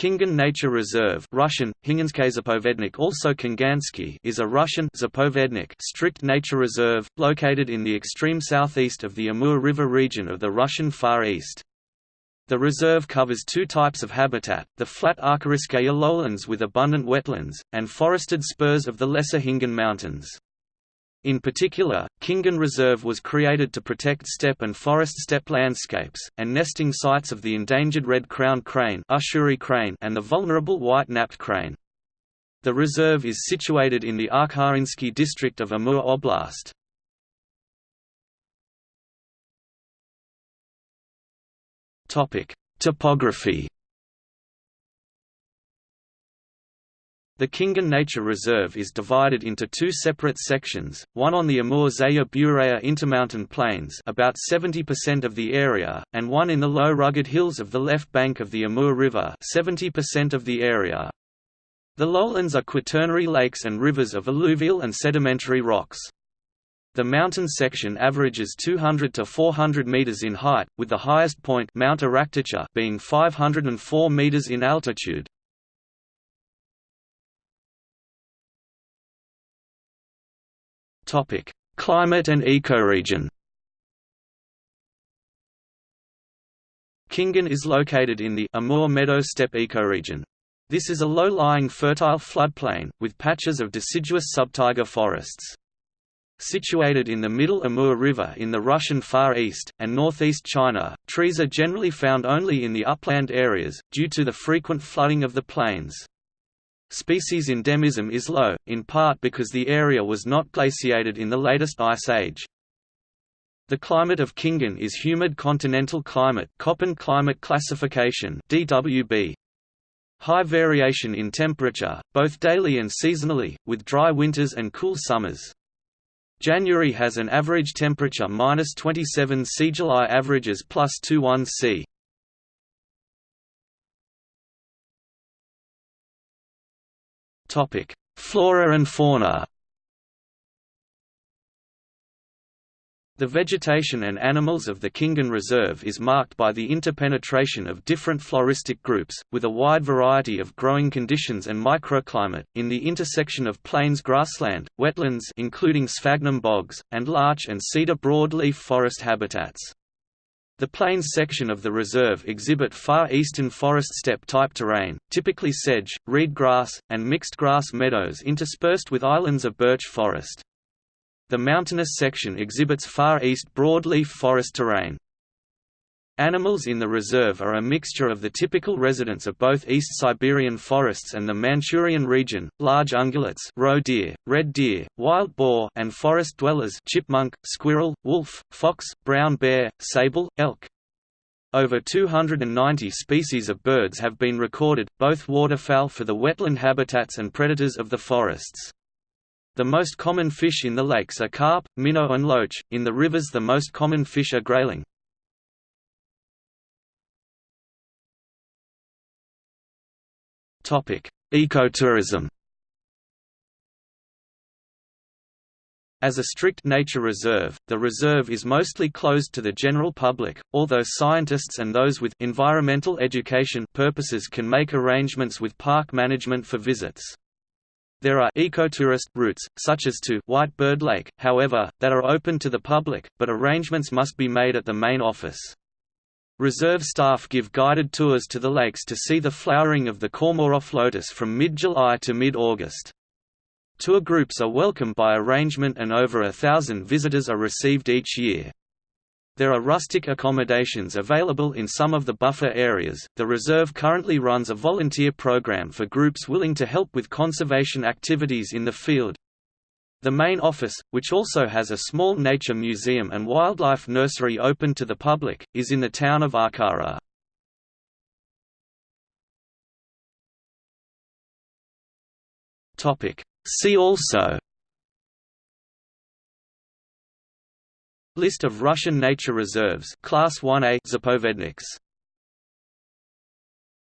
Khingan Nature Reserve Russian, also Khingansky is a Russian Zapovednik strict nature reserve, located in the extreme southeast of the Amur River region of the Russian Far East. The reserve covers two types of habitat, the flat Arkharinskaya lowlands with abundant wetlands, and forested spurs of the Lesser Khingan Mountains. In particular, Khingan Reserve was created to protect steppe and forest steppe landscapes, and nesting sites of the endangered red-crowned crane, crane and the vulnerable white-napped crane. The reserve is situated in the Arkharinsky district of Amur Oblast. Topography The Khingan Nature Reserve is divided into two separate sections, one on the Amur-Zeya Bureya intermountain plains about 70% of the area, and one in the low rugged hills of the left bank of the Amur River 70% of the area. The lowlands are quaternary lakes and rivers of alluvial and sedimentary rocks. The mountain section averages 200 to 400 meters in height, with the highest point Mount being 504 meters in altitude. Topic: Climate and ecoregion. Khingan is located in the Amur Meadow steppe ecoregion. This is a low-lying fertile floodplain, with patches of deciduous subtaiga forests. Situated in the middle Amur River in the Russian Far East, and northeast China, trees are generally found only in the upland areas, due to the frequent flooding of the plains. Species endemism is low, in part because the area was not glaciated in the latest ice age. The climate of Khingan is humid continental climate Köppen climate classification DWB. High variation in temperature, both daily and seasonally, with dry winters and cool summers. January has an average temperature minus 27 C. July averages plus 21 C. Topic: Flora and fauna. The vegetation and animals of the Khingan Reserve is marked by the interpenetration of different floristic groups, with a wide variety of growing conditions and microclimate, in the intersection of plains grassland, wetlands including sphagnum bogs, and larch and cedar broadleaf forest habitats. The plains section of the reserve exhibit far eastern forest steppe type terrain, typically sedge, reed grass, and mixed grass meadows interspersed with islands of birch forest. The mountainous section exhibits far east broadleaf forest terrain. Animals in the reserve are a mixture of the typical residents of both East Siberian forests and the Manchurian region, large ungulates roe deer, red deer, wild boar and forest dwellers chipmunk, squirrel, wolf, fox, brown bear, sable, elk. Over 290 species of birds have been recorded, both waterfowl for the wetland habitats and predators of the forests. The most common fish in the lakes are carp, minnow and loach, in the rivers the most common fish are grayling. Ecotourism As a strict nature reserve, the reserve is mostly closed to the general public, although scientists and those with environmental education purposes can make arrangements with park management for visits. There are ecotourist routes, such as to White Bird Lake, however, that are open to the public, but arrangements must be made at the main office. Reserve staff give guided tours to the lakes to see the flowering of the Komarov lotus from mid-July to mid-August. Tour groups are welcome by arrangement and over a thousand visitors are received each year. There are rustic accommodations available in some of the buffer areas. The reserve currently runs a volunteer program for groups willing to help with conservation activities in the field, the main office, which also has a small nature museum and wildlife nursery open to the public, is in the town of Arkhara. See also List of Russian nature reserves Class 1A Zapovedniks